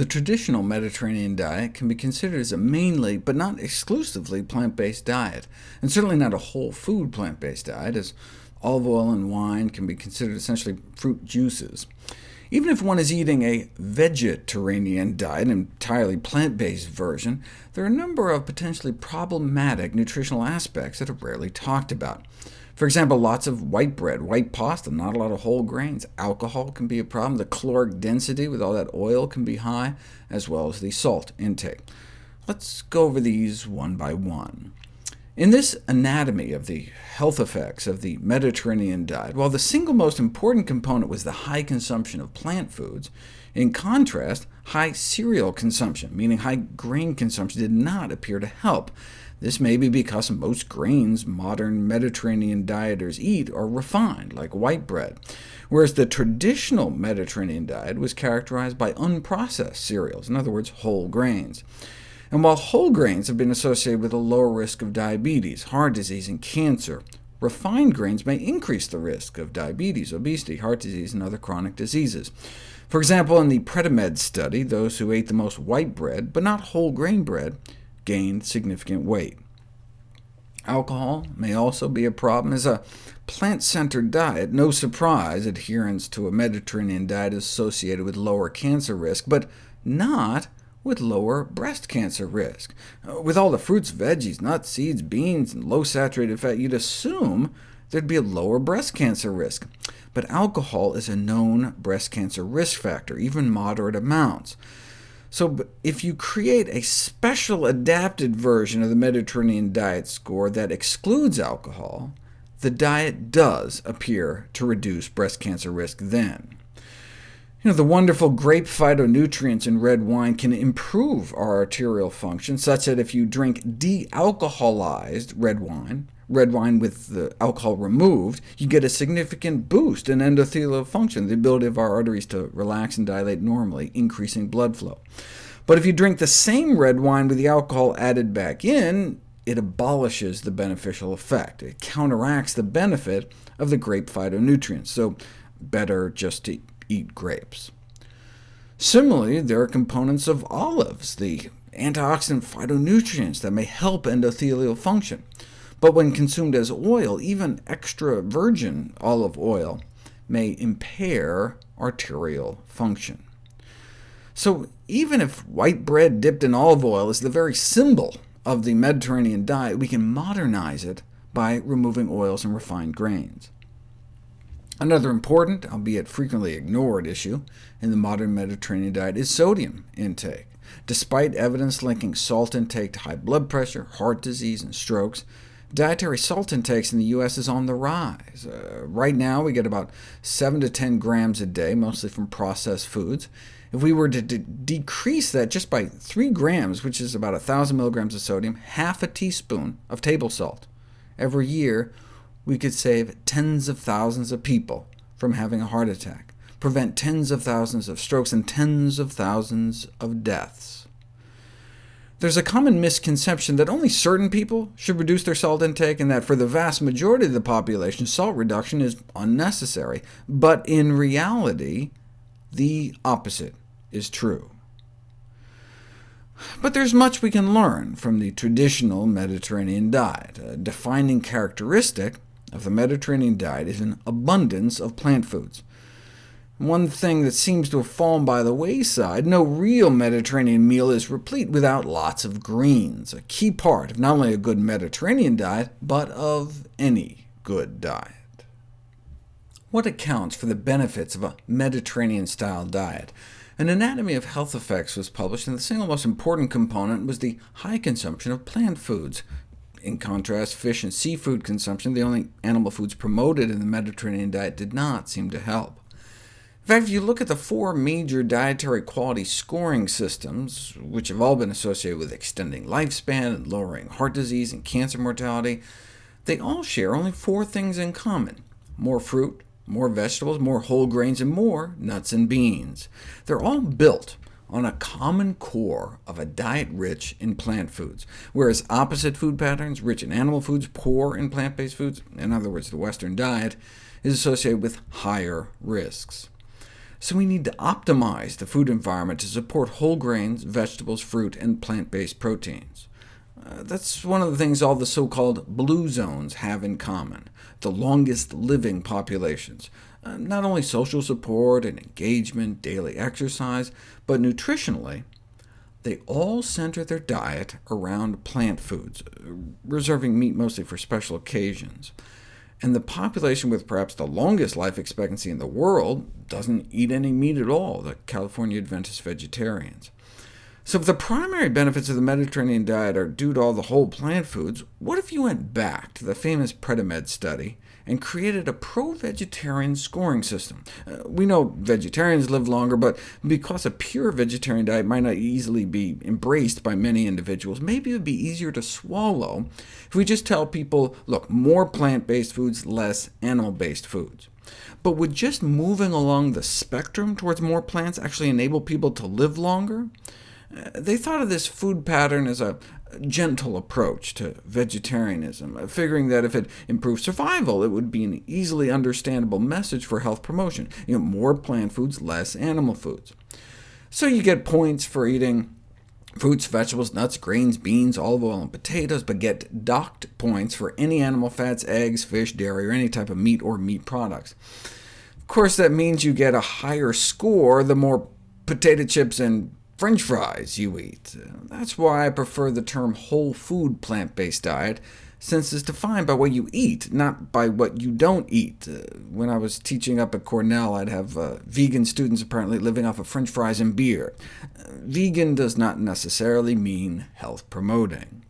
The traditional Mediterranean diet can be considered as a mainly, but not exclusively, plant-based diet, and certainly not a whole food plant-based diet, as olive oil and wine can be considered essentially fruit juices. Even if one is eating a vegetarian diet, an entirely plant-based version, there are a number of potentially problematic nutritional aspects that are rarely talked about. For example, lots of white bread, white pasta, not a lot of whole grains. Alcohol can be a problem. The caloric density with all that oil can be high, as well as the salt intake. Let's go over these one by one. In this anatomy of the health effects of the Mediterranean diet, while the single most important component was the high consumption of plant foods, in contrast, high cereal consumption, meaning high grain consumption, did not appear to help. This may be because most grains modern Mediterranean dieters eat are refined, like white bread, whereas the traditional Mediterranean diet was characterized by unprocessed cereals, in other words, whole grains. And while whole grains have been associated with a lower risk of diabetes, heart disease, and cancer, refined grains may increase the risk of diabetes, obesity, heart disease, and other chronic diseases. For example, in the Predimed study, those who ate the most white bread, but not whole grain bread, gained significant weight. Alcohol may also be a problem. As a plant-centered diet, no surprise adherence to a Mediterranean diet is associated with lower cancer risk, but not with lower breast cancer risk. Uh, with all the fruits, veggies, nuts, seeds, beans, and low saturated fat, you'd assume there'd be a lower breast cancer risk. But alcohol is a known breast cancer risk factor, even moderate amounts. So if you create a special adapted version of the Mediterranean diet score that excludes alcohol, the diet does appear to reduce breast cancer risk then. You know, the wonderful grape phytonutrients in red wine can improve our arterial function, such that if you drink de-alcoholized red wine, red wine with the alcohol removed, you get a significant boost in endothelial function, the ability of our arteries to relax and dilate normally, increasing blood flow. But if you drink the same red wine with the alcohol added back in, it abolishes the beneficial effect. It counteracts the benefit of the grape phytonutrients, so better just to eat grapes. Similarly, there are components of olives, the antioxidant phytonutrients that may help endothelial function. But when consumed as oil, even extra virgin olive oil may impair arterial function. So even if white bread dipped in olive oil is the very symbol of the Mediterranean diet, we can modernize it by removing oils and refined grains. Another important, albeit frequently ignored, issue in the modern Mediterranean diet is sodium intake. Despite evidence linking salt intake to high blood pressure, heart disease, and strokes, dietary salt intakes in the U.S. is on the rise. Uh, right now, we get about 7 to 10 grams a day, mostly from processed foods. If we were to decrease that just by 3 grams, which is about 1,000 milligrams of sodium, half a teaspoon of table salt every year, we could save tens of thousands of people from having a heart attack, prevent tens of thousands of strokes, and tens of thousands of deaths. There's a common misconception that only certain people should reduce their salt intake, and that for the vast majority of the population, salt reduction is unnecessary. But in reality, the opposite is true. But there's much we can learn from the traditional Mediterranean diet. A defining characteristic of the Mediterranean diet is an abundance of plant foods. One thing that seems to have fallen by the wayside, no real Mediterranean meal is replete without lots of greens, a key part of not only a good Mediterranean diet, but of any good diet. What accounts for the benefits of a Mediterranean-style diet? An Anatomy of Health Effects was published, and the single most important component was the high consumption of plant foods, in contrast, fish and seafood consumption, the only animal foods promoted in the Mediterranean diet, did not seem to help. In fact, if you look at the four major dietary quality scoring systems, which have all been associated with extending lifespan and lowering heart disease and cancer mortality, they all share only four things in common— more fruit, more vegetables, more whole grains, and more nuts and beans. They're all built on a common core of a diet rich in plant foods, whereas opposite food patterns, rich in animal foods, poor in plant-based foods, in other words, the Western diet, is associated with higher risks. So we need to optimize the food environment to support whole grains, vegetables, fruit, and plant-based proteins. Uh, that's one of the things all the so-called blue zones have in common, the longest living populations. Uh, not only social support and engagement, daily exercise, but nutritionally, they all center their diet around plant foods, reserving meat mostly for special occasions. And the population with perhaps the longest life expectancy in the world doesn't eat any meat at all, the California Adventist vegetarians. So if the primary benefits of the Mediterranean diet are due to all the whole plant foods, what if you went back to the famous Predimed study and created a pro-vegetarian scoring system? Uh, we know vegetarians live longer, but because a pure vegetarian diet might not easily be embraced by many individuals, maybe it would be easier to swallow if we just tell people, look, more plant-based foods, less animal-based foods. But would just moving along the spectrum towards more plants actually enable people to live longer? They thought of this food pattern as a gentle approach to vegetarianism, figuring that if it improved survival, it would be an easily understandable message for health promotion. You know, more plant foods, less animal foods. So you get points for eating fruits, vegetables, nuts, grains, beans, olive oil, and potatoes, but get docked points for any animal fats, eggs, fish, dairy, or any type of meat or meat products. Of course, that means you get a higher score the more potato chips and french fries you eat. That's why I prefer the term whole food plant-based diet, since it's defined by what you eat, not by what you don't eat. Uh, when I was teaching up at Cornell, I'd have uh, vegan students apparently living off of french fries and beer. Uh, vegan does not necessarily mean health-promoting.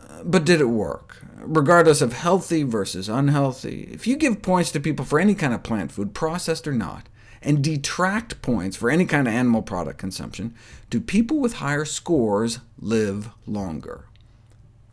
Uh, but did it work? Regardless of healthy versus unhealthy, if you give points to people for any kind of plant food, processed or not, and detract points for any kind of animal product consumption, do people with higher scores live longer?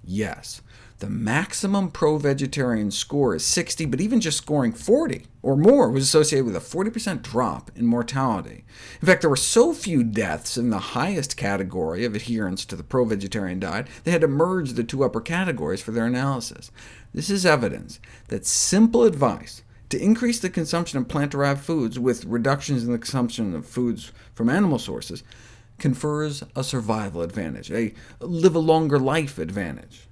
Yes. The maximum pro-vegetarian score is 60, but even just scoring 40 or more was associated with a 40% drop in mortality. In fact, there were so few deaths in the highest category of adherence to the pro-vegetarian diet, they had to merge the two upper categories for their analysis. This is evidence that simple advice to increase the consumption of plant-derived foods with reductions in the consumption of foods from animal sources confers a survival advantage, a live a longer life advantage.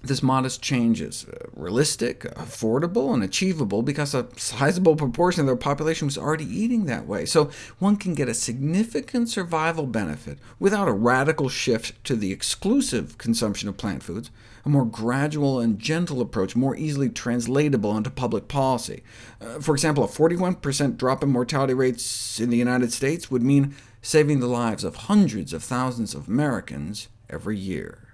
This modest change is uh, realistic, affordable, and achievable because a sizable proportion of their population was already eating that way, so one can get a significant survival benefit without a radical shift to the exclusive consumption of plant foods, a more gradual and gentle approach more easily translatable into public policy. Uh, for example, a 41% drop in mortality rates in the United States would mean saving the lives of hundreds of thousands of Americans every year.